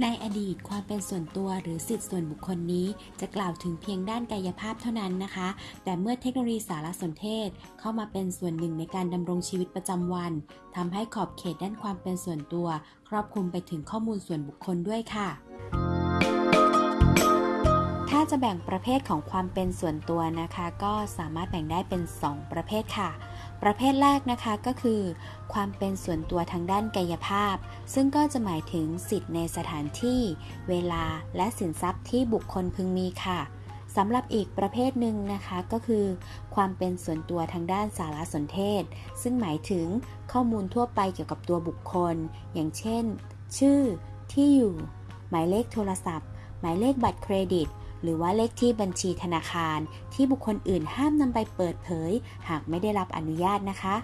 ในอดีตความเป็นส่วนตัวหรือสิทธิส่วนบุคคลนี้ จะกล่าวถึงเพียงด้านกายภาพเท่านั้นนะคะ แต่เมื่อเทคโนโลยีสารสนเทศ เข้ามาเป็นส่วนหนึ่งในการดำรงชีวิตประจำวันทำให้ขอบเขตด้านความเป็นส่วนตัว ครอบคลุมไปถึงข้อมูลส่วนบุคคลด้วยค่ะถ้าจะแบ่งประเภทของความเป็นส่วนตัวนะคะ ก็สามารถแบ่งได้เป็น 2 ประเภทค่ะ ประเภทแรกนะคะก็คือ ความเป็นส่วนตัวทางด้านกายภาพ ซึ่งก็จะหมายถึงสิทธิ์ในสถานที่ เวลาและสินทรัพย์ที่บุคคลพึงมีค่ะสำหรับอีกประเภทหนึ่งนะคะก็คือ ความเป็นส่วนตัวทางด้านสารสนเทศ ซึ่งหมายถึงข้อมูลทั่วไปเกี่ยวกับตัวบุคคล อย่างเช่น ชื่อ ที่อยู่ หมายเลขโทรศัพท์ หมายเลขบัตรเครดิต หรือว่าเลขที่บัญชีธนาคาร ที่บุคคลอื่นห้ามนำไปเปิดเผย หากไม่ได้รับอนุญาตนะคะ